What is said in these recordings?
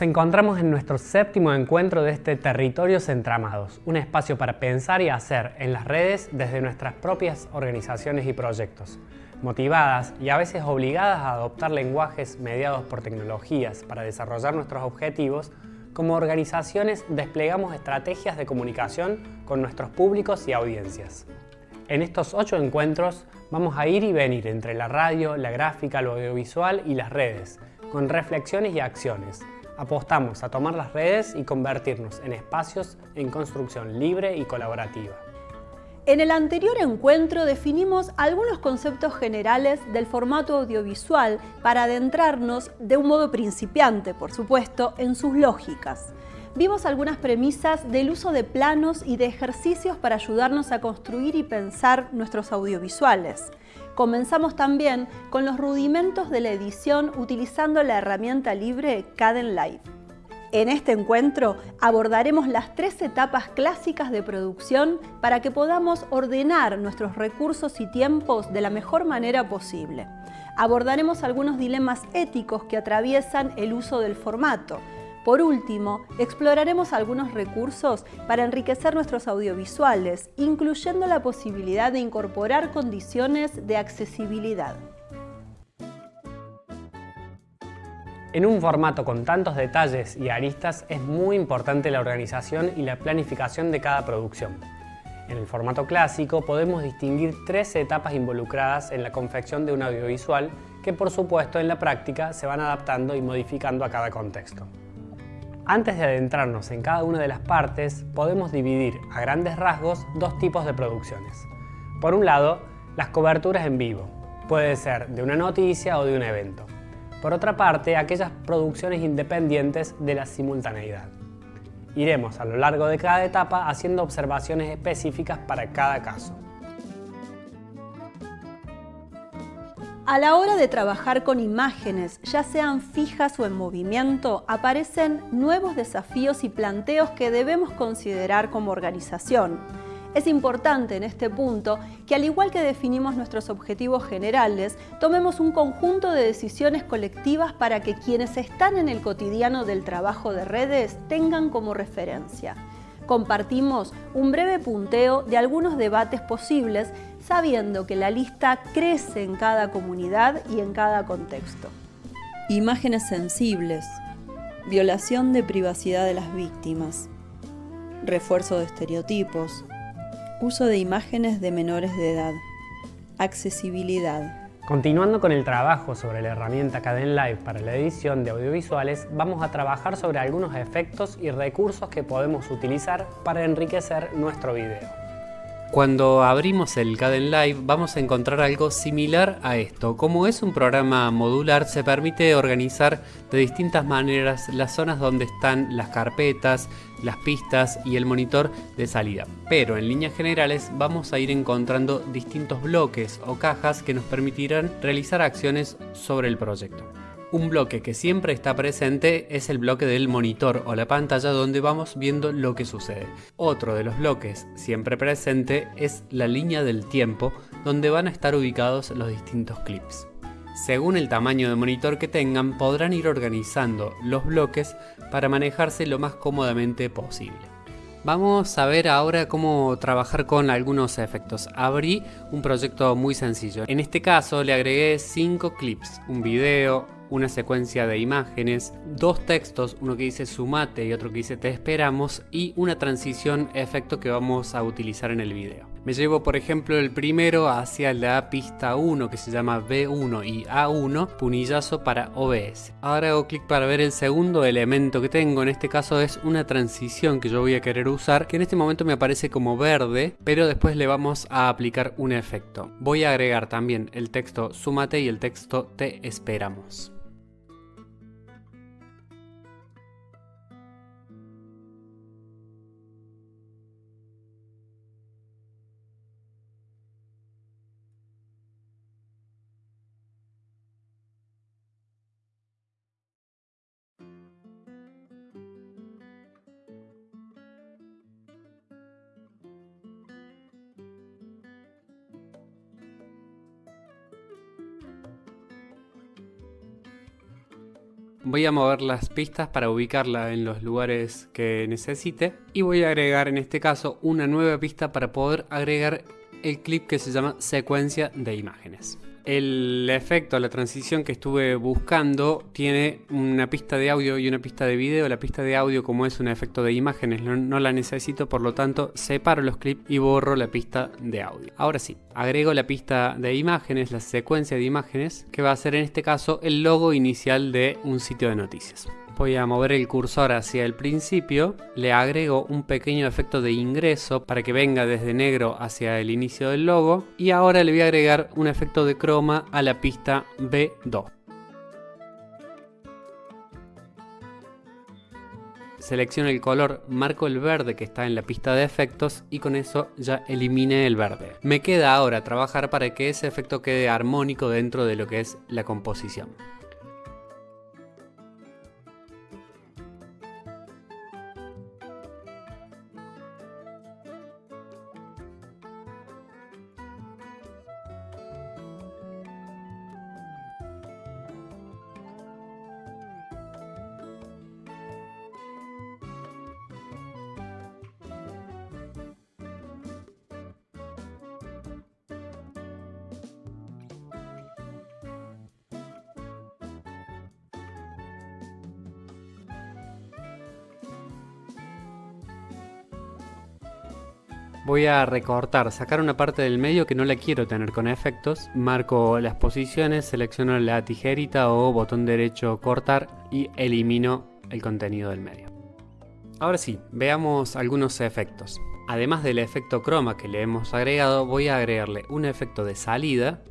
Nos encontramos en nuestro séptimo encuentro de este Territorios Entramados, un espacio para pensar y hacer en las redes desde nuestras propias organizaciones y proyectos, motivadas y a veces obligadas a adoptar lenguajes mediados por tecnologías para desarrollar nuestros objetivos, como organizaciones desplegamos estrategias de comunicación con nuestros públicos y audiencias. En estos ocho encuentros vamos a ir y venir entre la radio, la gráfica, lo audiovisual y las redes, con reflexiones y acciones, apostamos a tomar las redes y convertirnos en espacios en construcción libre y colaborativa. En el anterior encuentro definimos algunos conceptos generales del formato audiovisual para adentrarnos, de un modo principiante por supuesto, en sus lógicas. Vimos algunas premisas del uso de planos y de ejercicios para ayudarnos a construir y pensar nuestros audiovisuales. Comenzamos también con los rudimentos de la edición utilizando la herramienta libre Live. En este encuentro abordaremos las tres etapas clásicas de producción para que podamos ordenar nuestros recursos y tiempos de la mejor manera posible. Abordaremos algunos dilemas éticos que atraviesan el uso del formato, por último, exploraremos algunos recursos para enriquecer nuestros audiovisuales, incluyendo la posibilidad de incorporar condiciones de accesibilidad. En un formato con tantos detalles y aristas es muy importante la organización y la planificación de cada producción. En el formato clásico podemos distinguir tres etapas involucradas en la confección de un audiovisual que por supuesto en la práctica se van adaptando y modificando a cada contexto. Antes de adentrarnos en cada una de las partes, podemos dividir a grandes rasgos dos tipos de producciones. Por un lado, las coberturas en vivo. Puede ser de una noticia o de un evento. Por otra parte, aquellas producciones independientes de la simultaneidad. Iremos a lo largo de cada etapa haciendo observaciones específicas para cada caso. A la hora de trabajar con imágenes, ya sean fijas o en movimiento, aparecen nuevos desafíos y planteos que debemos considerar como organización. Es importante en este punto que al igual que definimos nuestros objetivos generales, tomemos un conjunto de decisiones colectivas para que quienes están en el cotidiano del trabajo de redes tengan como referencia. Compartimos un breve punteo de algunos debates posibles sabiendo que la lista crece en cada comunidad y en cada contexto. Imágenes sensibles, violación de privacidad de las víctimas, refuerzo de estereotipos, uso de imágenes de menores de edad, accesibilidad. Continuando con el trabajo sobre la herramienta Live para la edición de audiovisuales, vamos a trabajar sobre algunos efectos y recursos que podemos utilizar para enriquecer nuestro video. Cuando abrimos el Caden Live vamos a encontrar algo similar a esto. Como es un programa modular se permite organizar de distintas maneras las zonas donde están las carpetas, las pistas y el monitor de salida. Pero en líneas generales vamos a ir encontrando distintos bloques o cajas que nos permitirán realizar acciones sobre el proyecto. Un bloque que siempre está presente es el bloque del monitor o la pantalla donde vamos viendo lo que sucede. Otro de los bloques siempre presente es la línea del tiempo donde van a estar ubicados los distintos clips. Según el tamaño de monitor que tengan podrán ir organizando los bloques para manejarse lo más cómodamente posible. Vamos a ver ahora cómo trabajar con algunos efectos. Abrí un proyecto muy sencillo. En este caso le agregué 5 clips, un video, una secuencia de imágenes, dos textos, uno que dice sumate y otro que dice te esperamos y una transición efecto que vamos a utilizar en el video. Me llevo por ejemplo el primero hacia la pista 1 que se llama B1 y A1, punillazo para OBS. Ahora hago clic para ver el segundo elemento que tengo, en este caso es una transición que yo voy a querer usar, que en este momento me aparece como verde, pero después le vamos a aplicar un efecto. Voy a agregar también el texto sumate y el texto te esperamos. Voy a mover las pistas para ubicarla en los lugares que necesite y voy a agregar en este caso una nueva pista para poder agregar el clip que se llama secuencia de imágenes. El efecto, la transición que estuve buscando tiene una pista de audio y una pista de video. La pista de audio como es un efecto de imágenes no, la necesito, por lo tanto separo los clips y borro la pista de audio. Ahora sí, agrego la pista de imágenes, la secuencia de imágenes, que va a ser en este caso el logo inicial de un sitio de noticias voy a mover el cursor hacia el principio, le agrego un pequeño efecto de ingreso para que venga desde negro hacia el inicio del logo y ahora le voy a agregar un efecto de croma a la pista B2. Selecciono el color, marco el verde que está en la pista de efectos y con eso ya eliminé el verde. Me queda ahora trabajar para que ese efecto quede armónico dentro de lo que es la composición. Voy a recortar, sacar una parte del medio que no la quiero tener con efectos. Marco las posiciones, selecciono la tijerita o botón derecho cortar y elimino el contenido del medio. Ahora sí, veamos algunos efectos. Además del efecto croma que le hemos agregado, voy a agregarle un efecto de salida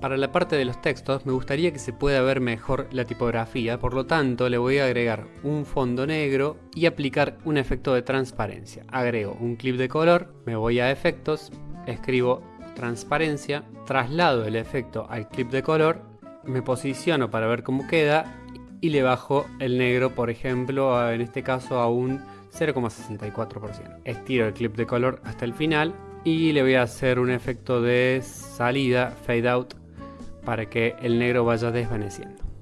para la parte de los textos me gustaría que se pueda ver mejor la tipografía, por lo tanto le voy a agregar un fondo negro y aplicar un efecto de transparencia. Agrego un clip de color, me voy a efectos, escribo transparencia, traslado el efecto al clip de color, me posiciono para ver cómo queda y le bajo el negro, por ejemplo, en este caso a un 0,64%. Estiro el clip de color hasta el final y le voy a hacer un efecto de salida, fade out, para que el negro vaya desvaneciendo.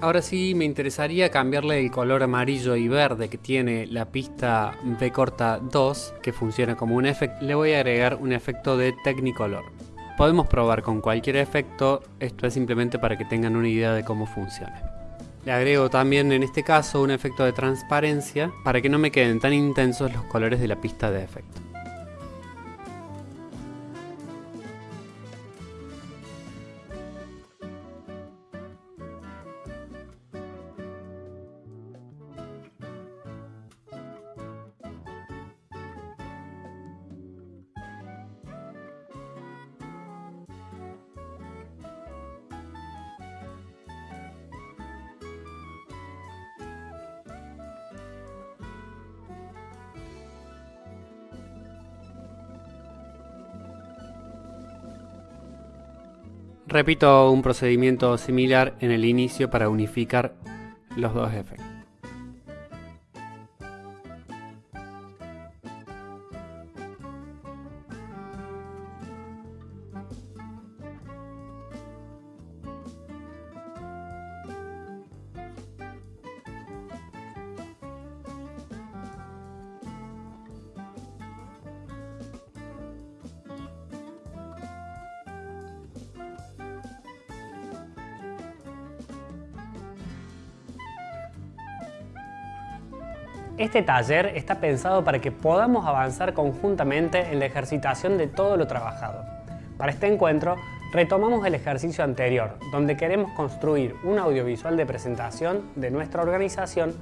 Ahora sí me interesaría cambiarle el color amarillo y verde que tiene la pista B corta 2, que funciona como un efecto. Le voy a agregar un efecto de Technicolor. Podemos probar con cualquier efecto, esto es simplemente para que tengan una idea de cómo funciona. Le agrego también en este caso un efecto de transparencia para que no me queden tan intensos los colores de la pista de efecto. Repito un procedimiento similar en el inicio para unificar los dos efectos. Este taller está pensado para que podamos avanzar conjuntamente en la ejercitación de todo lo trabajado. Para este encuentro retomamos el ejercicio anterior, donde queremos construir un audiovisual de presentación de nuestra organización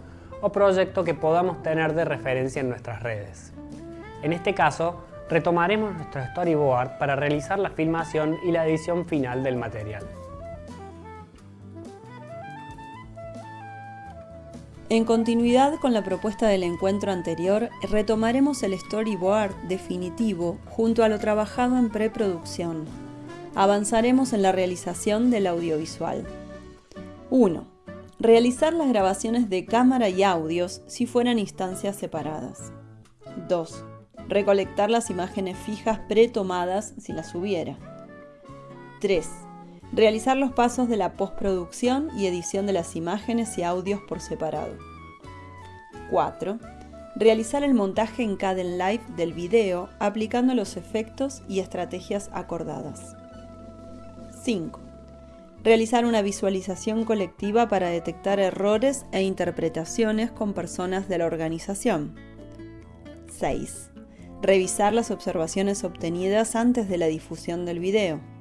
o proyecto que podamos tener de referencia en nuestras redes. En este caso, retomaremos nuestro storyboard para realizar la filmación y la edición final del material. En continuidad con la propuesta del encuentro anterior, retomaremos el storyboard definitivo junto a lo trabajado en preproducción. Avanzaremos en la realización del audiovisual. 1. Realizar las grabaciones de cámara y audios si fueran instancias separadas. 2. Recolectar las imágenes fijas pretomadas si las hubiera. 3 Realizar los pasos de la postproducción y edición de las imágenes y audios por separado. 4. Realizar el montaje en Caden Live del video aplicando los efectos y estrategias acordadas. 5. Realizar una visualización colectiva para detectar errores e interpretaciones con personas de la organización. 6. Revisar las observaciones obtenidas antes de la difusión del video.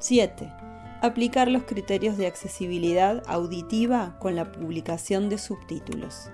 7. Aplicar los criterios de accesibilidad auditiva con la publicación de subtítulos.